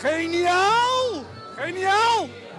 Geniaal! Geniaal!